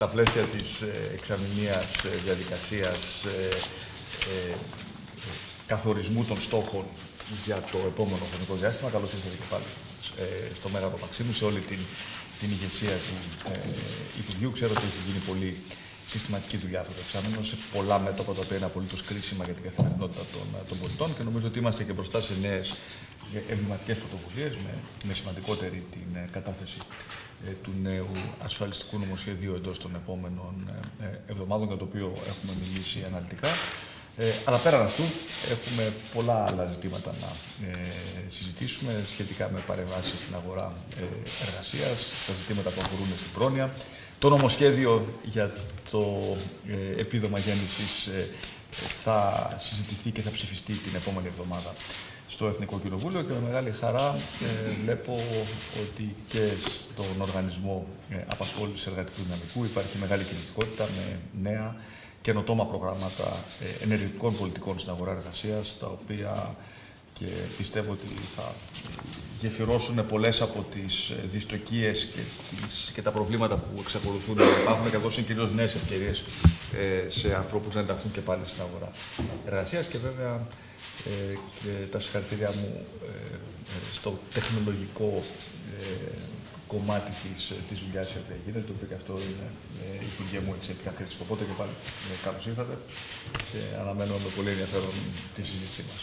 Στα πλαίσια της ε, εξαμηνίας ε, διαδικασίας ε, ε, καθορισμού των στόχων για το επόμενο χρονικό διάστημα, καλώς ήρθατε και πάλι ε, στο Μέγαρο Μαξίμου, σε όλη την, την ηγεσία του ε, Υπουργείου. Ξέρω ότι έχει γίνει πολύ συστηματική δουλειά αυτό το εξάμεινο σε πολλά μέτωπα τα οποία είναι απολύτως κρίσιμα για την καθημερινότητα των, των πολιτών και νομίζω ότι είμαστε και μπροστά σε νέες εμβληματικές πρωτοβουλίες με, με σημαντικότερη την ε, κατάθεση ε, του νέου ασφαλιστικού νομοσχεδίου εντός των επόμενων ε, ε, εβδομάδων για το οποίο έχουμε μιλήσει αναλυτικά. Ε, αλλά πέραν αυτού έχουμε πολλά άλλα ζητήματα να ε, συζητήσουμε σχετικά με παρεμβάσεις στην αγορά ε, εργασίας, τα ζητήματα που αφορούν στην πρόνοια, το νομοσχέδιο για το ε, επίδομα γέννησης ε, θα συζητηθεί και θα ψηφιστεί την επόμενη εβδομάδα στο Εθνικό Κοινοβούλιο και με μεγάλη χαρά ε, βλέπω ότι και στον Οργανισμό ε, Απασχόλησης Εργατικού Δυναμικού υπάρχει μεγάλη κινητικότητα με νέα καινοτόμα προγράμματα ε, ενεργητικών πολιτικών στην αγορά εργασίας, τα οποία και πιστεύω ότι θα γεφυρώσουν πολλές από τις ε, δυστοκίες και, τις, και τα προβλήματα που εξακολουθούν. Να υπάρχουν και δώσουν κυρίως νέες ευκαιρίες ε, σε ανθρώπους να ενταχθούν και πάλι στην αγορά εργασίας και βέβαια ε, και τα συγχαρητήριά μου ε, ε, στο τεχνολογικό ε, κομμάτι της, της δουλειάς που γίνεται, το οποίο και αυτό είναι ε, η υπουργεία μου εξαιρετικά κρίσιμο. Οπότε και πάλι ε, καλώς ήρθατε και αναμένω με πολύ ενδιαφέρον τη συζήτησή μας.